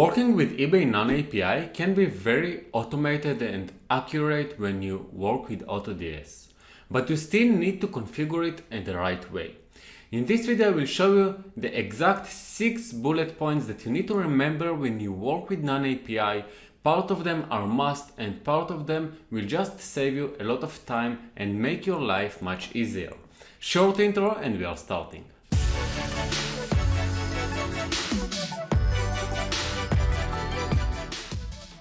Working with eBay non-API can be very automated and accurate when you work with AutoDS, but you still need to configure it in the right way. In this video I will show you the exact 6 bullet points that you need to remember when you work with non-API. Part of them are must and part of them will just save you a lot of time and make your life much easier. Short intro and we are starting.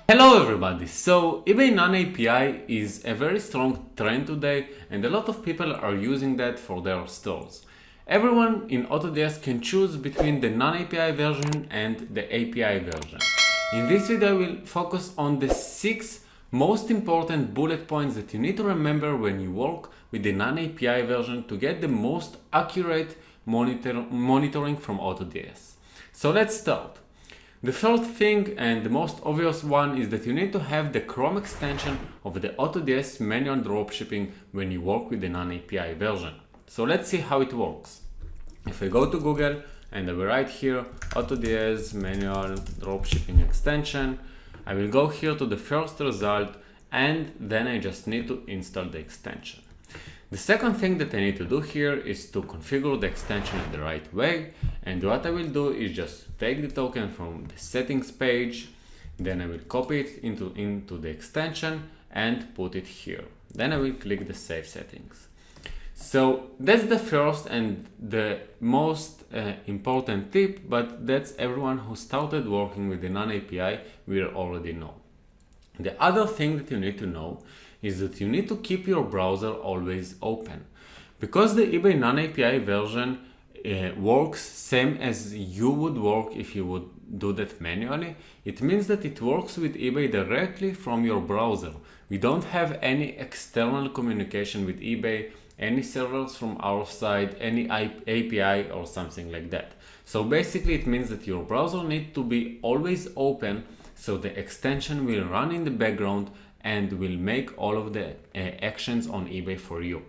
Hello everybody! So eBay non-API is a very strong trend today and a lot of people are using that for their stores. Everyone in AutoDS can choose between the non-API version and the API version. In this video I will focus on the 6 most important bullet points that you need to remember when you work with the non-API version to get the most accurate monitor monitoring from AutoDS. So let's start. The third thing and the most obvious one is that you need to have the Chrome extension of the AutoDS manual dropshipping when you work with the non-API version. So let's see how it works. If I go to Google and I will write here AutoDS manual dropshipping extension, I will go here to the first result and then I just need to install the extension. The second thing that I need to do here is to configure the extension in the right way and what I will do is just take the token from the settings page then I will copy it into, into the extension and put it here. Then I will click the save settings. So that's the first and the most uh, important tip, but that's everyone who started working with the non-API will already know. The other thing that you need to know is that you need to keep your browser always open. Because the eBay non-API version uh, works same as you would work if you would do that manually, it means that it works with eBay directly from your browser. We don't have any external communication with eBay, any servers from our side, any API or something like that. So basically it means that your browser needs to be always open so the extension will run in the background and will make all of the uh, actions on eBay for you.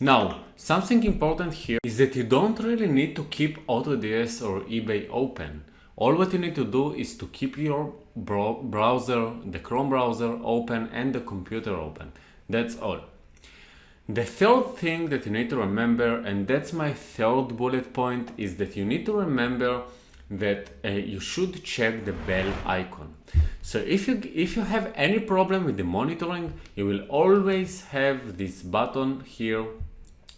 Now, something important here is that you don't really need to keep AutoDS or eBay open. All what you need to do is to keep your browser, the Chrome browser open and the computer open. That's all. The third thing that you need to remember, and that's my third bullet point, is that you need to remember that uh, you should check the bell icon. So if you, if you have any problem with the monitoring, you will always have this button here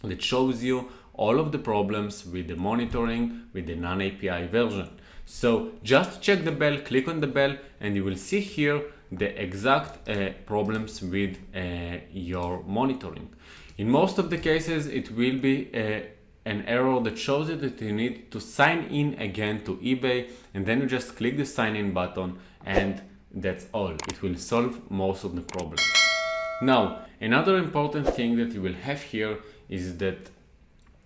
that shows you all of the problems with the monitoring with the non-API version. So just check the bell, click on the bell, and you will see here the exact uh, problems with uh, your monitoring. In most of the cases, it will be uh, an error that shows you that you need to sign in again to eBay and then you just click the sign in button and that's all. It will solve most of the problems. Now, another important thing that you will have here is that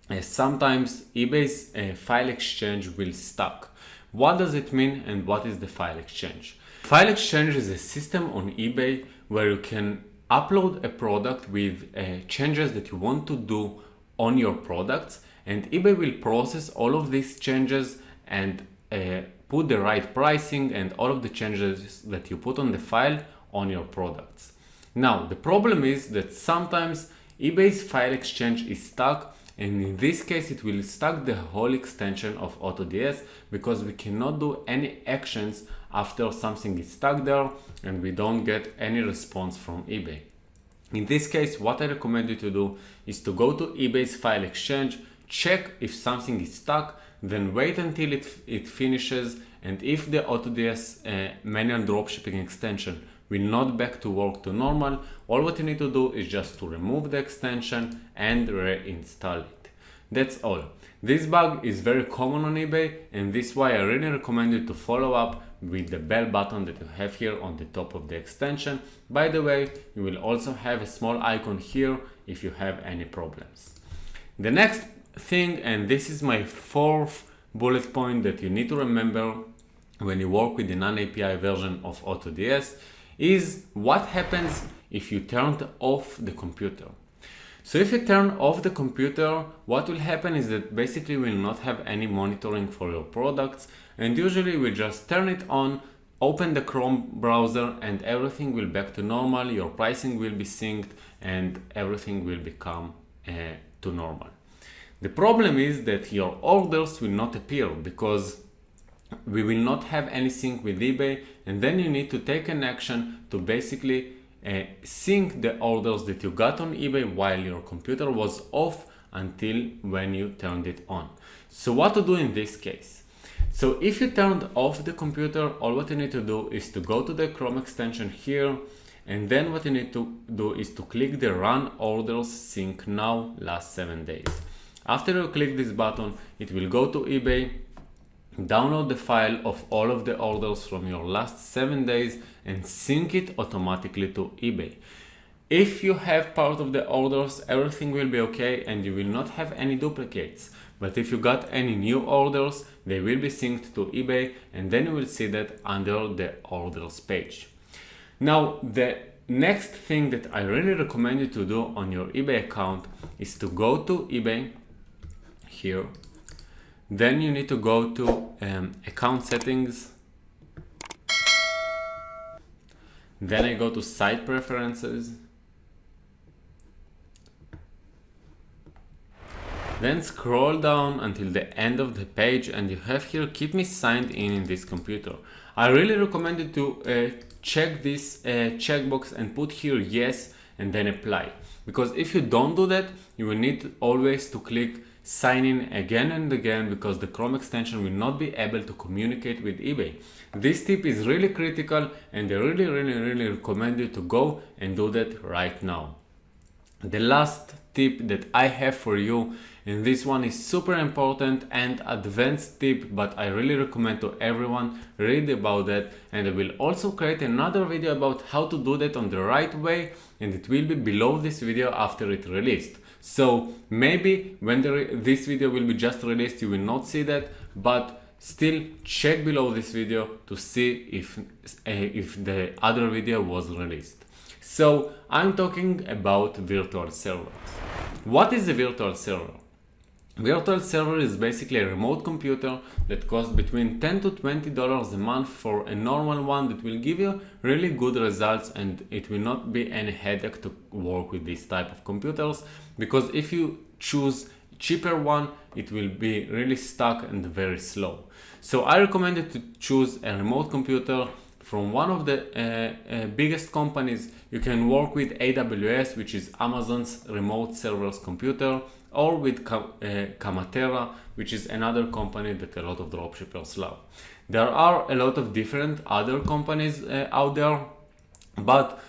uh, sometimes eBay's uh, file exchange will stuck. What does it mean and what is the file exchange? File exchange is a system on eBay where you can upload a product with uh, changes that you want to do on your products and eBay will process all of these changes and uh, put the right pricing and all of the changes that you put on the file on your products. Now, the problem is that sometimes eBay's file exchange is stuck and in this case it will stuck the whole extension of AutoDS because we cannot do any actions after something is stuck there and we don't get any response from eBay. In this case, what I recommend you to do is to go to eBay's file exchange, check if something is stuck, then wait until it, it finishes and if the AutoDS uh, manual dropshipping extension will not back to work to normal, all what you need to do is just to remove the extension and reinstall it. That's all. This bug is very common on eBay and this is why I really recommend you to follow up with the bell button that you have here on the top of the extension. By the way, you will also have a small icon here if you have any problems. The next thing, and this is my fourth bullet point that you need to remember when you work with the non-API version of AutoDS is what happens if you turn off the computer. So if you turn off the computer, what will happen is that basically we'll not have any monitoring for your products and usually we just turn it on open the Chrome browser and everything will back to normal, your pricing will be synced and everything will become uh, to normal. The problem is that your orders will not appear because we will not have any sync with eBay and then you need to take an action to basically uh, sync the orders that you got on eBay while your computer was off until when you turned it on. So what to do in this case? So if you turned off the computer, all what you need to do is to go to the Chrome extension here, and then what you need to do is to click the Run Orders Sync Now Last 7 Days. After you click this button, it will go to eBay, download the file of all of the orders from your last 7 days and sync it automatically to eBay. If you have part of the orders, everything will be okay and you will not have any duplicates. But if you got any new orders, they will be synced to eBay and then you will see that under the orders page. Now, the next thing that I really recommend you to do on your eBay account is to go to eBay here. Then you need to go to um, account settings. Then I go to site preferences Then scroll down until the end of the page and you have here keep me signed in in this computer. I really recommend you to uh, check this uh, checkbox and put here yes and then apply. Because if you don't do that, you will need always to click sign in again and again because the Chrome extension will not be able to communicate with eBay. This tip is really critical and I really really really recommend you to go and do that right now. The last tip that I have for you and this one is super important and advanced tip but I really recommend to everyone read about that and I will also create another video about how to do that on the right way and it will be below this video after it released. So maybe when this video will be just released you will not see that but still check below this video to see if, uh, if the other video was released. So I'm talking about virtual servers. What is a virtual server? Virtual server is basically a remote computer that costs between 10 to 20 dollars a month for a normal one that will give you really good results and it will not be any headache to work with this type of computers because if you choose cheaper one it will be really stuck and very slow. So I recommend you to choose a remote computer from one of the uh, uh, biggest companies. You can work with AWS which is Amazon's remote servers computer or with uh, Kamatera, which is another company that a lot of dropshippers love. There are a lot of different other companies uh, out there, but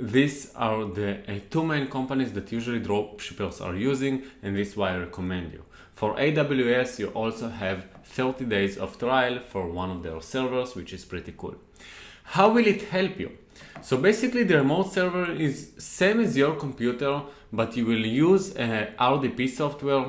these are the uh, two main companies that usually dropshippers are using, and this is why I recommend you. For AWS, you also have 30 days of trial for one of their servers, which is pretty cool. How will it help you? So basically the remote server is same as your computer, but you will use a RDP software,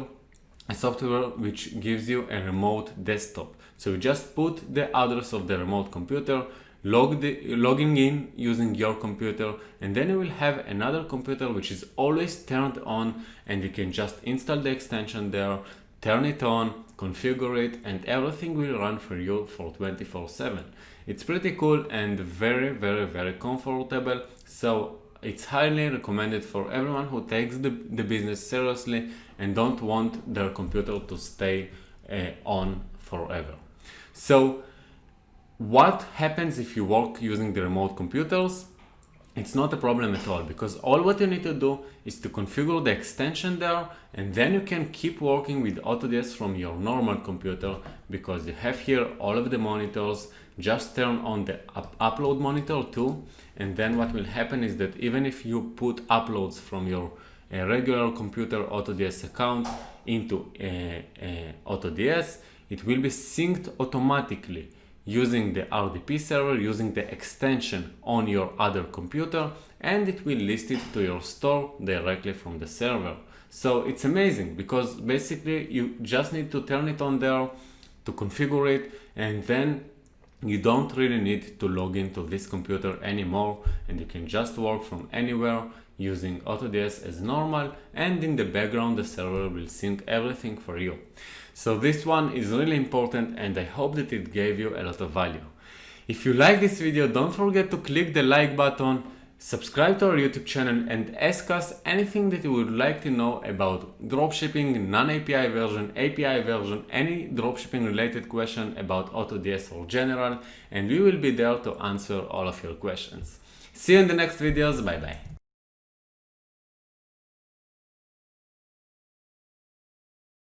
a software which gives you a remote desktop. So you just put the address of the remote computer, log the, logging in using your computer, and then you will have another computer which is always turned on and you can just install the extension there, turn it on, configure it, and everything will run for you for 24 7. It's pretty cool and very, very, very comfortable. So it's highly recommended for everyone who takes the, the business seriously and don't want their computer to stay uh, on forever. So what happens if you work using the remote computers? It's not a problem at all because all what you need to do is to configure the extension there and then you can keep working with AutoDS from your normal computer because you have here all of the monitors. Just turn on the up upload monitor too and then what will happen is that even if you put uploads from your uh, regular computer AutoDS account into uh, uh, AutoDS it will be synced automatically using the RDP server, using the extension on your other computer, and it will list it to your store directly from the server. So it's amazing because basically you just need to turn it on there to configure it and then you don't really need to log into this computer anymore and you can just work from anywhere using AutoDS as normal and in the background the server will sync everything for you. So this one is really important and I hope that it gave you a lot of value. If you like this video, don't forget to click the like button, subscribe to our YouTube channel and ask us anything that you would like to know about dropshipping, non-API version, API version, any dropshipping related question about AutoDS or general, and we will be there to answer all of your questions. See you in the next videos, bye bye.